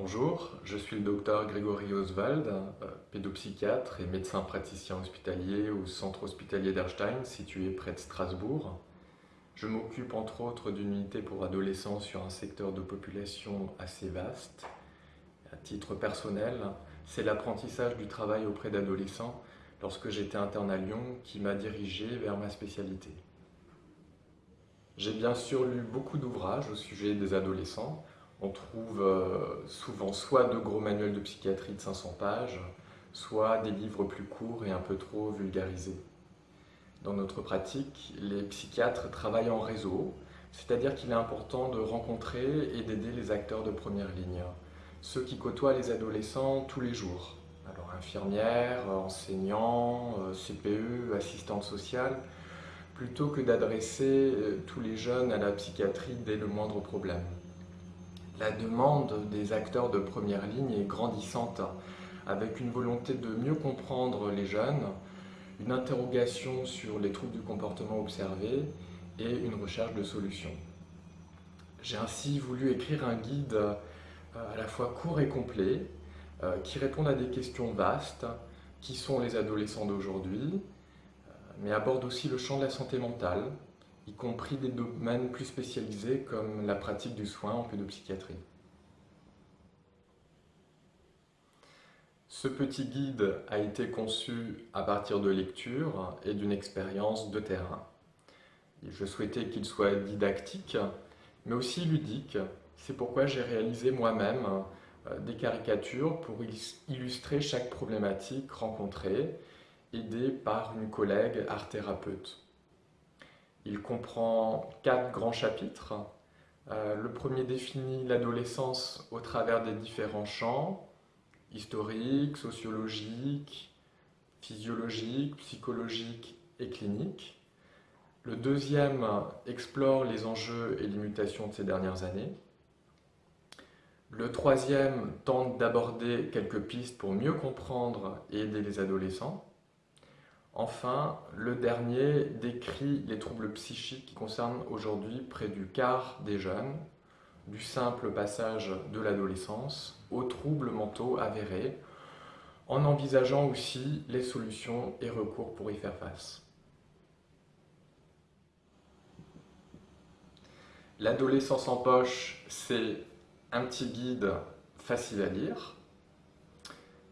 Bonjour, je suis le docteur Grégory Oswald, euh, pédopsychiatre et médecin praticien hospitalier au centre hospitalier d'Erstein, situé près de Strasbourg. Je m'occupe entre autres d'une unité pour adolescents sur un secteur de population assez vaste. À titre personnel, c'est l'apprentissage du travail auprès d'adolescents lorsque j'étais interne à Lyon qui m'a dirigé vers ma spécialité. J'ai bien sûr lu beaucoup d'ouvrages au sujet des adolescents, on trouve euh, souvent soit de gros manuels de psychiatrie de 500 pages, soit des livres plus courts et un peu trop vulgarisés. Dans notre pratique, les psychiatres travaillent en réseau, c'est-à-dire qu'il est important de rencontrer et d'aider les acteurs de première ligne, ceux qui côtoient les adolescents tous les jours. Alors infirmières, enseignants, euh, CPE, assistantes sociales, plutôt que d'adresser euh, tous les jeunes à la psychiatrie dès le moindre problème la demande des acteurs de première ligne est grandissante, avec une volonté de mieux comprendre les jeunes, une interrogation sur les troubles du comportement observés et une recherche de solutions. J'ai ainsi voulu écrire un guide euh, à la fois court et complet, euh, qui réponde à des questions vastes, qui sont les adolescents d'aujourd'hui, euh, mais aborde aussi le champ de la santé mentale, y compris des domaines plus spécialisés comme la pratique du soin en pédopsychiatrie. Ce petit guide a été conçu à partir de lectures et d'une expérience de terrain. Je souhaitais qu'il soit didactique, mais aussi ludique. C'est pourquoi j'ai réalisé moi-même euh, des caricatures pour illustrer chaque problématique rencontrée, aidée par une collègue art-thérapeute. Il comprend quatre grands chapitres. Euh, le premier définit l'adolescence au travers des différents champs, historiques, sociologiques, physiologiques, psychologiques et cliniques. Le deuxième explore les enjeux et limitations de ces dernières années. Le troisième tente d'aborder quelques pistes pour mieux comprendre et aider les adolescents. Enfin, le dernier décrit les troubles psychiques qui concernent aujourd'hui près du quart des jeunes, du simple passage de l'adolescence aux troubles mentaux avérés, en envisageant aussi les solutions et recours pour y faire face. L'adolescence en poche, c'est un petit guide facile à lire,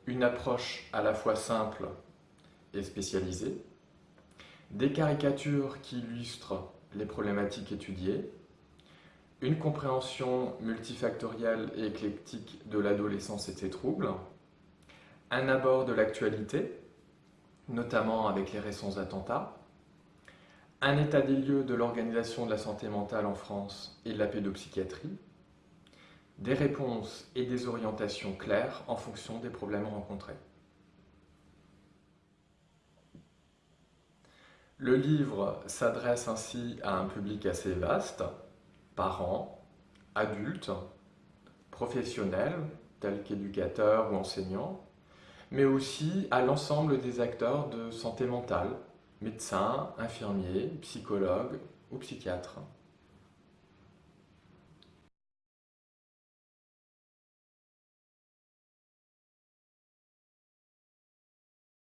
une approche à la fois simple spécialisée, des caricatures qui illustrent les problématiques étudiées, une compréhension multifactorielle et éclectique de l'adolescence et ses troubles, un abord de l'actualité, notamment avec les récents attentats, un état des lieux de l'organisation de la santé mentale en France et de la pédopsychiatrie, des réponses et des orientations claires en fonction des problèmes rencontrés. Le livre s'adresse ainsi à un public assez vaste, parents, adultes, professionnels, tels qu'éducateurs ou enseignants, mais aussi à l'ensemble des acteurs de santé mentale, médecins, infirmiers, psychologues ou psychiatres.